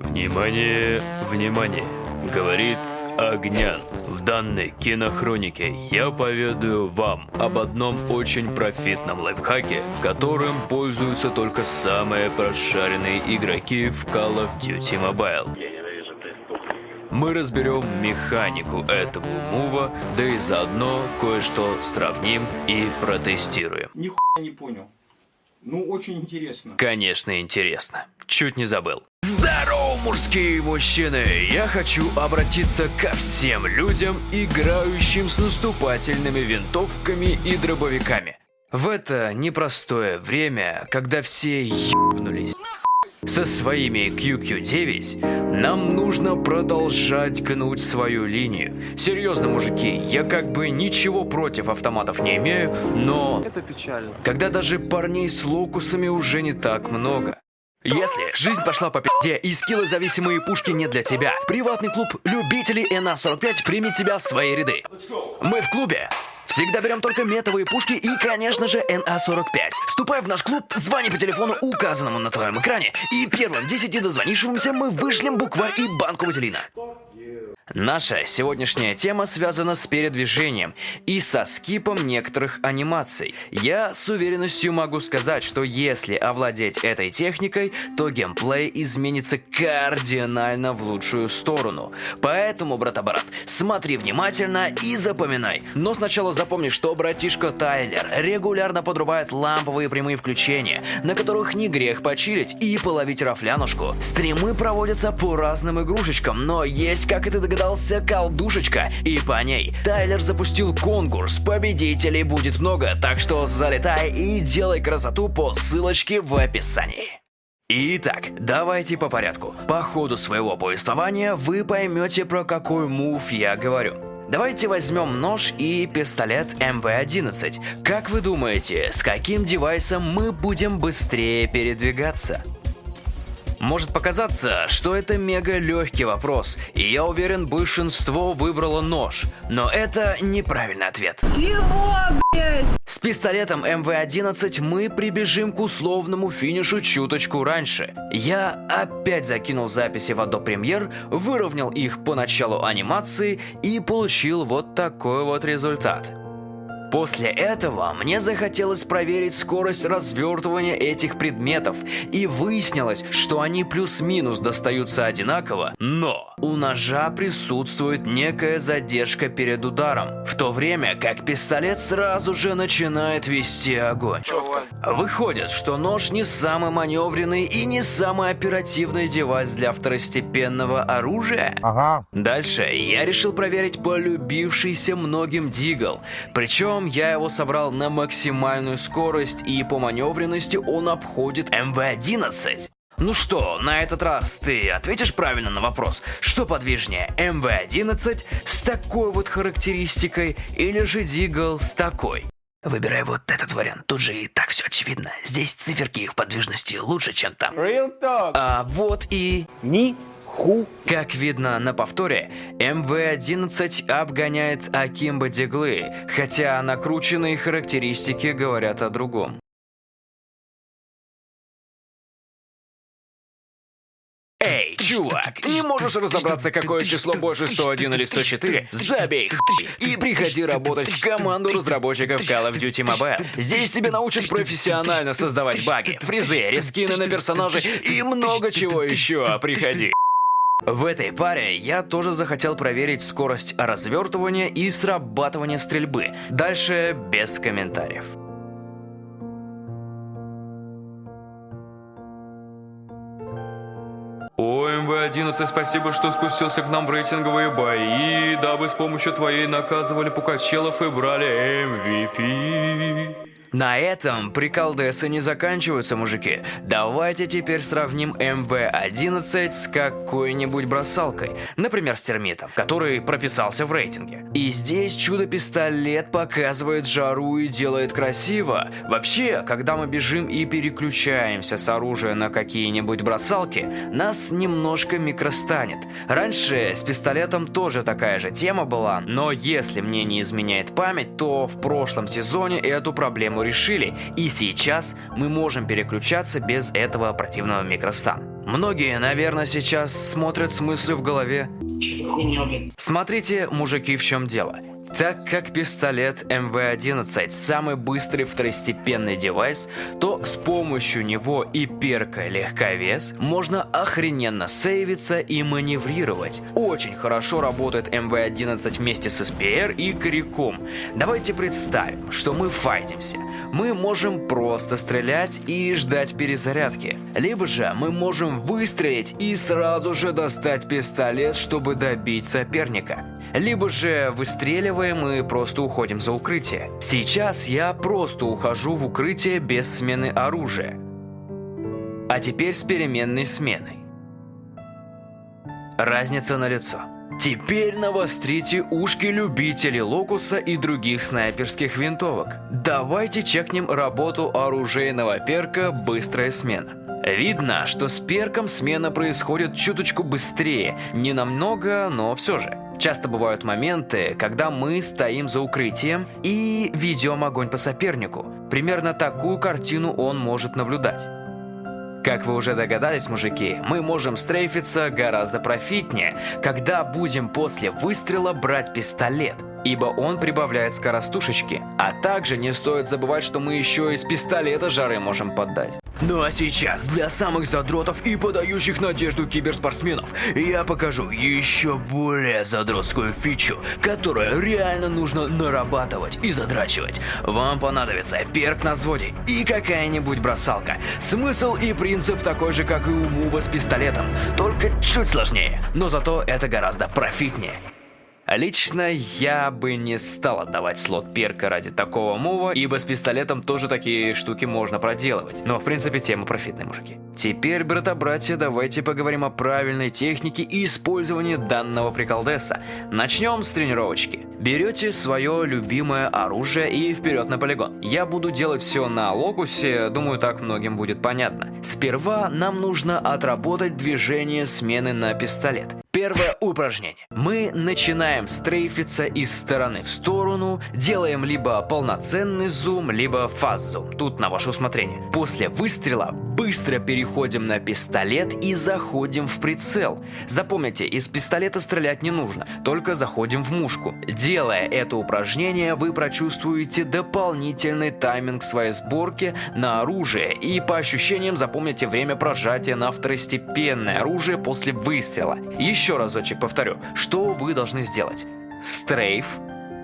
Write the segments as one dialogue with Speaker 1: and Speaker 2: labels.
Speaker 1: Внимание, внимание, говорит Огнян. В данной кинохронике я поведаю вам об одном очень профитном лайфхаке, которым пользуются только самые прошаренные игроки в Call of Duty Mobile. Мы разберем механику этого мува, да и заодно кое-что сравним и протестируем.
Speaker 2: Нихуя не понял. Ну, очень интересно.
Speaker 1: Конечно, интересно. Чуть не забыл. Здорово, мужские мужчины! Я хочу обратиться ко всем людям, играющим с наступательными винтовками и дробовиками. В это непростое время, когда все ебнулись со своими QQ9, нам нужно продолжать гнуть свою линию. Серьезно, мужики, я как бы ничего против автоматов не имею, но...
Speaker 3: Это печально.
Speaker 1: Когда даже парней с локусами уже не так много. Если жизнь пошла по пи***де и скиллы-зависимые пушки не для тебя, приватный клуб любителей НА-45 примет тебя в свои ряды. Мы в клубе Всегда берем только метовые пушки и, конечно же, НА-45. Вступай в наш клуб, звони по телефону, указанному на твоем экране, и первым 10 дозвонившимся мы вышлем букварь и банку вазелина. Наша сегодняшняя тема связана с передвижением и со скипом некоторых анимаций. Я с уверенностью могу сказать, что если овладеть этой техникой, то геймплей изменится кардинально в лучшую сторону. Поэтому, брат-брат, смотри внимательно и запоминай. Но сначала запомни, что братишка Тайлер регулярно подрубает ламповые прямые включения, на которых не грех почилить и половить рафлянушку. Стримы проводятся по разным игрушечкам, но есть, как и ты догадался, колдушечка. И по ней Тайлер запустил конкурс. Победителей будет много, так что залетай и делай красоту по ссылочке в описании. Итак, давайте по порядку. По ходу своего повествования вы поймете, про какой мув я говорю. Давайте возьмем нож и пистолет МВ-11. Как вы думаете, с каким девайсом мы будем быстрее передвигаться? Может показаться, что это мега легкий вопрос, и я уверен, большинство выбрало нож. Но это неправильный ответ.
Speaker 4: Чего, блядь?
Speaker 1: С пистолетом МВ-11 мы прибежим к условному финишу чуточку раньше. Я опять закинул записи в Adobe Premiere, выровнял их по началу анимации и получил вот такой вот результат. После этого мне захотелось проверить скорость развертывания этих предметов, и выяснилось, что они плюс-минус достаются одинаково, но у ножа присутствует некая задержка перед ударом, в то время как пистолет сразу же начинает вести огонь. Выходит, что нож не самый маневренный и не самый оперативный девайс для второстепенного оружия.
Speaker 5: Ага.
Speaker 1: Дальше я решил проверить полюбившийся многим дигл, причем я его собрал на максимальную скорость и по маневренности он обходит МВ-11. Ну что, на этот раз ты ответишь правильно на вопрос, что подвижнее, МВ-11 с такой вот характеристикой или же Дигл с такой? Выбирай вот этот вариант, тут же и так все очевидно. Здесь циферки в подвижности лучше, чем там.
Speaker 2: Real talk.
Speaker 1: А вот и...
Speaker 2: Ни
Speaker 1: Как видно на повторе, МВ-11 обгоняет Акимба Диглы, хотя накрученные характеристики говорят о другом. Эй, чувак, не можешь разобраться, какое число больше 101 или 104? Забей и приходи работать в команду разработчиков Call of Duty Mobile. Здесь тебя научат профессионально создавать баги, фризы, рескины на персонажей и много чего еще. Приходи. В этой паре я тоже захотел проверить скорость развертывания и срабатывания стрельбы. Дальше без комментариев. О, МВ-11, спасибо, что спустился к нам в рейтинговые бои, дабы с помощью твоей наказывали пукачелов и брали MVP. На этом приколдесы не заканчиваются, мужики. Давайте теперь сравним МВ-11 с какой-нибудь бросалкой. Например, с термитом, который прописался в рейтинге. И здесь чудо-пистолет показывает жару и делает красиво. Вообще, когда мы бежим и переключаемся с оружия на какие-нибудь бросалки, нас немножко микростанет. Раньше с пистолетом тоже такая же тема была, но если мне не изменяет память, то в прошлом сезоне эту проблему решили, и сейчас мы можем переключаться без этого противного микростана. Многие, наверное, сейчас смотрят с мыслью в голове. Смотрите, мужики, в чем дело. Так как пистолет МВ-11 самый быстрый второстепенный девайс, то с помощью него и перка легковес можно охрененно сейвиться и маневрировать. Очень хорошо работает МВ-11 вместе с СПР и Коряком. Давайте представим, что мы файтимся. Мы можем просто стрелять и ждать перезарядки. Либо же мы можем выстрелить и сразу же достать пистолет, чтобы добить соперника. Либо же выстреливаем и просто уходим за укрытие. Сейчас я просто ухожу в укрытие без смены оружия. А теперь с переменной сменой. Разница на лицо. Теперь навострите ушки любителей локуса и других снайперских винтовок. Давайте чекнем работу оружейного перка «Быстрая смена». Видно, что с перком смена происходит чуточку быстрее, не намного, но все же. Часто бывают моменты, когда мы стоим за укрытием и ведем огонь по сопернику. Примерно такую картину он может наблюдать. Как вы уже догадались, мужики, мы можем стрейфиться гораздо профитнее, когда будем после выстрела брать пистолет, ибо он прибавляет скоростушечки. А также не стоит забывать, что мы еще из пистолета жары можем поддать. Ну а сейчас, для самых задротов и подающих надежду киберспортсменов, я покажу еще более задротскую фичу, которую реально нужно нарабатывать и задрачивать. Вам понадобится перк на взводе и какая-нибудь бросалка. Смысл и принцип такой же, как и у мува с пистолетом, только чуть сложнее, но зато это гораздо профитнее. Лично я бы не стал отдавать слот перка ради такого мува, ибо с пистолетом тоже такие штуки можно проделывать. Но в принципе тема профитная, мужики. Теперь, брата-братья, давайте поговорим о правильной технике и использовании данного приколдеса. Начнем с тренировочки. Берете свое любимое оружие и вперед на полигон. Я буду делать все на локусе, думаю так многим будет понятно. Сперва нам нужно отработать движение смены на пистолет. Первое упражнение. Мы начинаем стрейфиться из стороны в сторону, делаем либо полноценный зум, либо фаз-зум. Тут на ваше усмотрение. После выстрела быстро переходим на пистолет и заходим в прицел. Запомните, из пистолета стрелять не нужно, только заходим в мушку. Делая это упражнение, вы прочувствуете дополнительный тайминг своей сборки на оружие и по ощущениям запомните время прожатия на второстепенное оружие после выстрела. Еще разочек повторю, что вы должны сделать. Стрейф,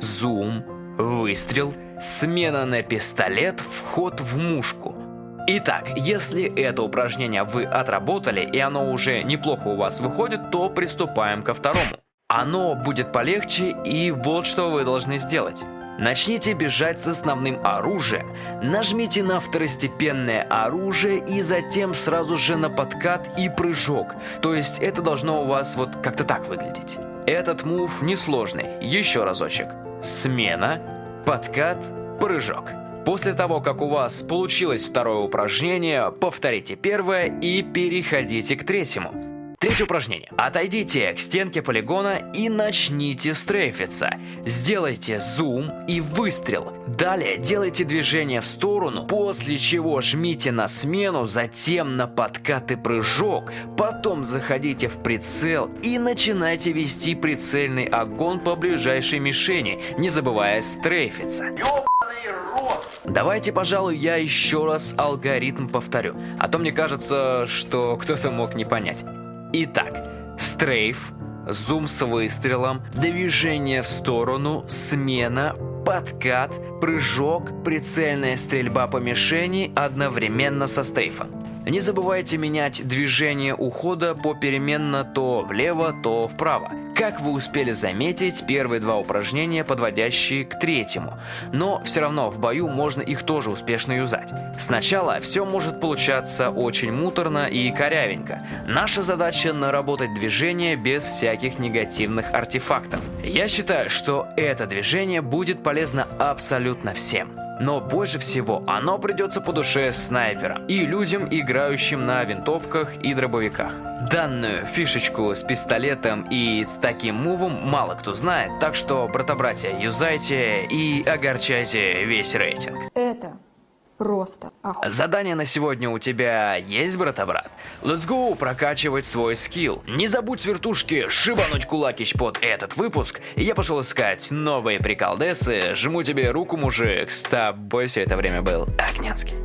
Speaker 1: зум, выстрел, смена на пистолет, вход в мушку. Итак, если это упражнение вы отработали и оно уже неплохо у вас выходит, то приступаем ко второму. Оно будет полегче и вот что вы должны сделать. Начните бежать с основным оружием, нажмите на второстепенное оружие и затем сразу же на подкат и прыжок. То есть это должно у вас вот как-то так выглядеть. Этот мув несложный. Еще разочек. Смена, подкат, прыжок. После того, как у вас получилось второе упражнение, повторите первое и переходите к третьему. Третье упражнение. Отойдите к стенке полигона и начните стрейфиться. Сделайте зум и выстрел. Далее делайте движение в сторону, после чего жмите на смену, затем на подкат и прыжок. Потом заходите в прицел и начинайте вести прицельный огонь по ближайшей мишени, не забывая стрейфиться. Давайте, пожалуй, я еще раз алгоритм повторю, а то мне кажется, что кто-то мог не понять. Итак, стрейф, зум с выстрелом, движение в сторону, смена, подкат, прыжок, прицельная стрельба по мишени одновременно со стрейфом. Не забывайте менять движение ухода попеременно то влево, то вправо. Как вы успели заметить, первые два упражнения подводящие к третьему, но все равно в бою можно их тоже успешно юзать. Сначала все может получаться очень муторно и корявенько. Наша задача наработать движение без всяких негативных артефактов. Я считаю, что это движение будет полезно абсолютно всем. Но больше всего оно придется по душе снайперам и людям, играющим на винтовках и дробовиках. Данную фишечку с пистолетом и с таким мувом мало кто знает, так что, брата-братья, юзайте и огорчайте весь рейтинг.
Speaker 3: Это просто охуенно.
Speaker 1: Задание на сегодня у тебя есть, брата-брат? Let's go прокачивать свой скилл. Не забудь с вертушки шибануть кулакищ под этот выпуск. Я пошел искать новые приколдесы. Жму тебе руку, мужик. С тобой все это время был Огнянский.